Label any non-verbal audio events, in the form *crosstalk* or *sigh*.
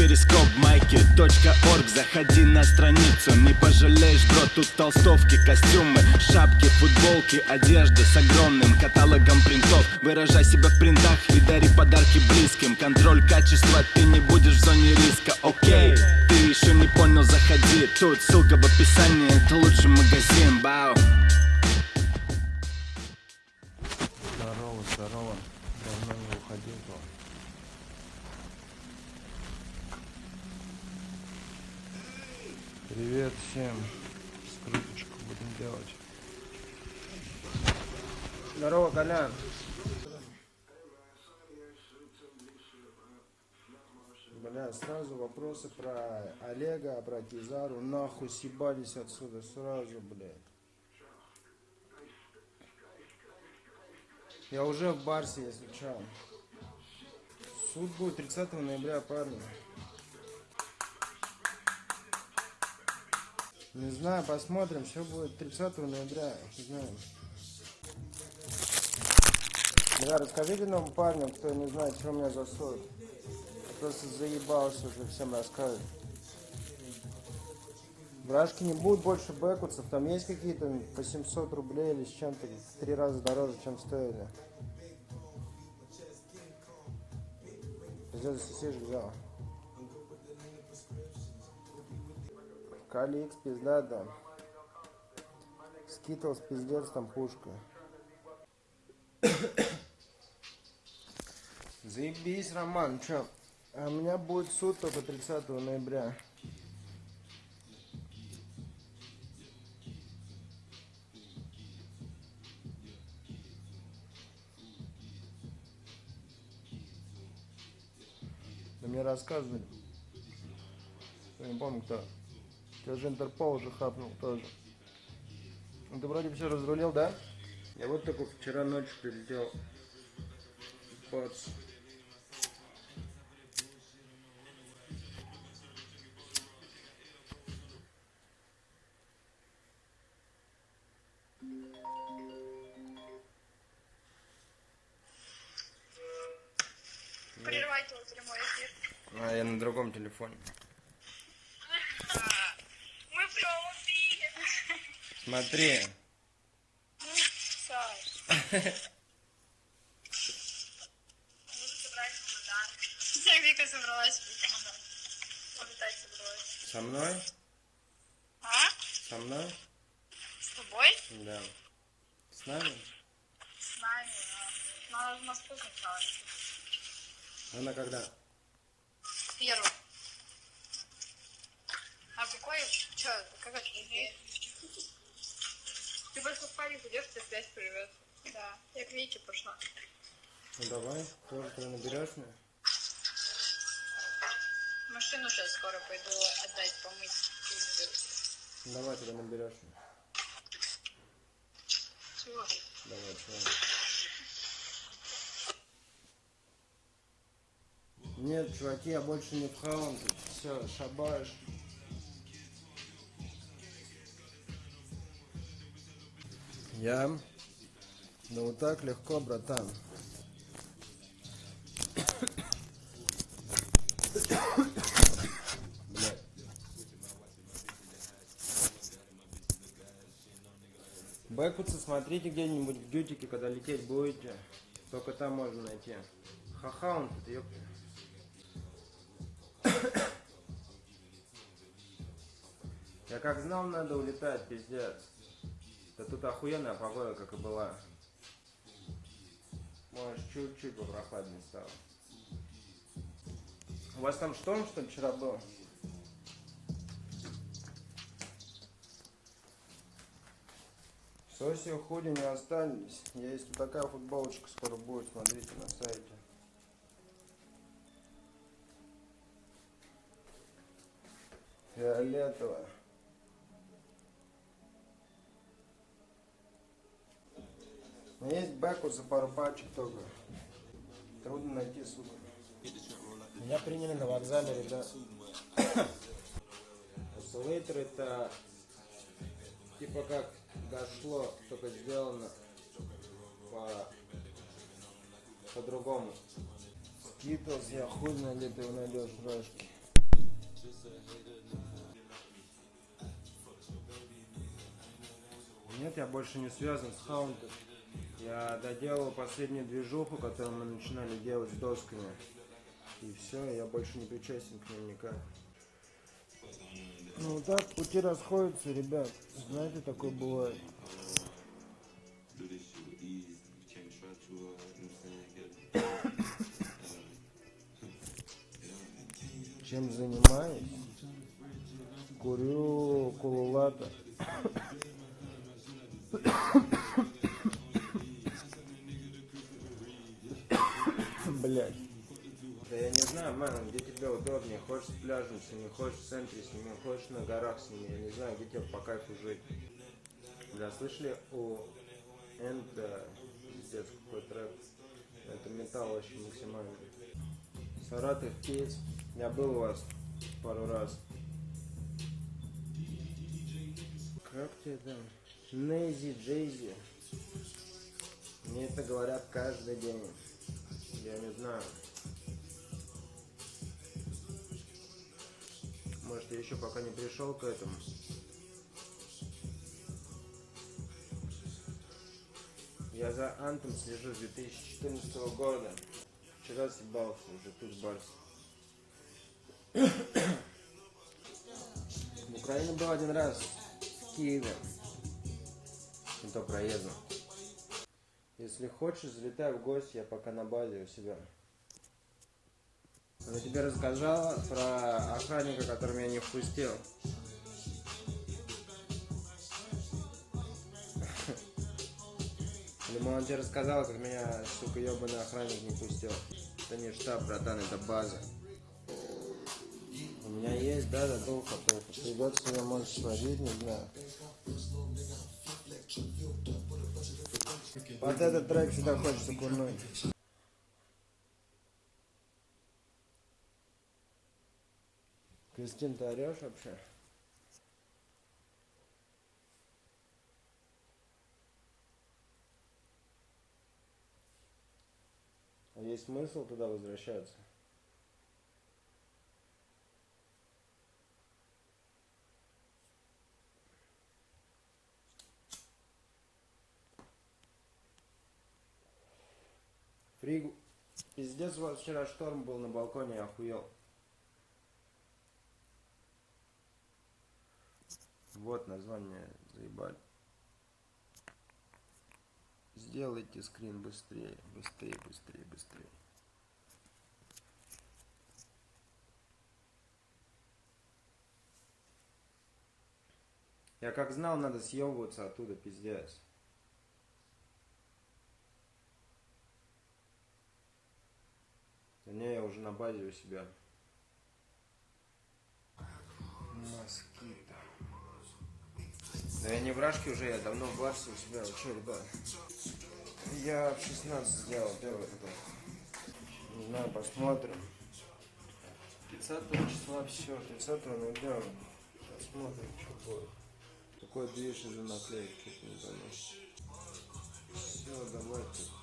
перископ майки .орг. Заходи на страницу, не пожалеешь, бро Тут толстовки, костюмы, шапки, футболки Одежда с огромным каталогом принтов. Выражай себя в принтах и дари подарки близким. Контроль качества, ты не будешь в зоне риска, окей Ты еще не понял, заходи. Тут ссылка в описании, это лучший магазин, бау Привет всем. Скрыточку будем делать. Здорово, Колян. Бля, сразу вопросы про Олега, про Кизару. Нахуй съебались отсюда сразу, блядь. Я уже в Барсе, если чё. Суд будет 30 ноября, парни. Не знаю, посмотрим, все будет 30 ноября, не знаю. Бля, расскажите нам парню, кто не знает, что у меня за. Я просто заебался уже всем рассказывать. Брашки не будут больше бэкутсов, там есть какие-то по 700 рублей или с чем-то, три раза дороже, чем стоили. Пиздец, сисишь взял. Каликс, пизда, да. Skittles, пиздец, там пушка. Заебись, Роман, чё? А у меня будет суд только 30 ноября. Да мне рассказывали. Я не помню кто. Тебя же Интерпол уже хапнул тоже. Ну, Ты вроде все разрулил, да? Я вот только вчера ночью прилетел. Бац. Прервайте вот прямой эфир. А, я на другом телефоне. Смотри. В. Я Вика собралась в. Улетать собралась. Со мной? А? Со мной? С тобой? Да. С нами? С нами, да. Надо в Москву сначала. Она когда? Первый. А какой? Че? Как это? Ты просто в Париж идешь, ты связь привет. Да. Я к Вике пошла. Ну давай, тоже ты наберешь меня? Машину сейчас скоро пойду отдать, помыть. Давай тогда наберешь меня. Чего? Давай, чего? Нет, чуваки, я больше не в хаун. Все, шабаш. Я? Да вот так легко, братан. Бэкутсы смотрите где-нибудь в дютике, когда лететь будете. Только там можно найти. Ха-ха, он тут, ёпта. Я как знал, надо улетать, пиздец. Да тут охуенная погода, как и была. Может, чуть-чуть попрохладнее стало. У вас там шторм, что ли, вчера был? Соси худи не остались. Есть вот такая футболочка скоро будет, смотрите на сайте. Фиолетовая. У меня есть бэкут за пару пачек только. Трудно найти, сука. Меня приняли на вокзале, ребят. Осциллейтер это типа как дошло, только сделано по по-другому. Скитлс, я хуй где ты его найдешь, рожки. Нет, я больше не связан с хаунтом. Я доделал последнюю движуху, которую мы начинали делать с досками. И все, я больше не причастен к ним никак. Ну так пути расходятся, ребят. Знаете, такое бывает. do this shit with Блять. Да я не знаю, мэн, где тебе удобнее. Хочешь с пляжем с ними, хочешь в центре с ними, хочешь на горах с ними. Я не знаю, где тебе по кайфу жить. Бля, слышали у Энта, пиздец, какой трек. Это металл вообще максимальный. Саратов, Кейс. Я был у вас пару раз. Как тебе там? Нейзи, Джейзи. Мне это говорят каждый день. Я не знаю. Может, я еще пока не пришел к этому. Я за Антом слежу с 2014 года. Вчера съебался уже тут Барс. В Украине был один раз. В Киеве. И то проездом. Если хочешь, залетай в гости, я пока на базе у себя. Я тебе рассказала про охранника, который меня не впустил. *laughs* Либо он тебе рассказал, как меня, сука, ебаный охранник не пустил. Это не штаб, братан, это база. У меня есть, да, задумка, только придется меня, может, сводить, не знаю. Вот этот трек всегда хочется курнуть. Кристин, ты орешь вообще? А есть смысл туда возвращаться? Фриг... Пиздец, у вчера шторм был на балконе, охуел. Вот название, заебали. Сделайте скрин быстрее, быстрее, быстрее, быстрее. Я как знал, надо съебываться оттуда, пиздец. Не, я уже на базе у себя. Москита. Да я не в Рашке уже, я давно в Барсе у себя. Вы что, ребят? Я в 16 сделал первый такой. Не знаю, посмотрим. 30 числа все, 30 ноября. Посмотрим, что будет. Какой движ из-за наклеек, что-то не пойму. Все, давайте.